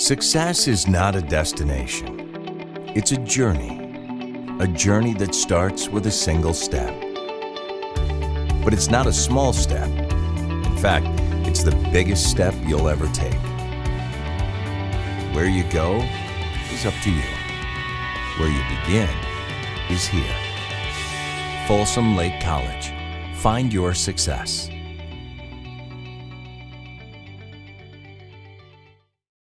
Success is not a destination. It's a journey. A journey that starts with a single step. But it's not a small step. In fact, it's the biggest step you'll ever take. Where you go is up to you. Where you begin is here. Folsom Lake College. Find your success.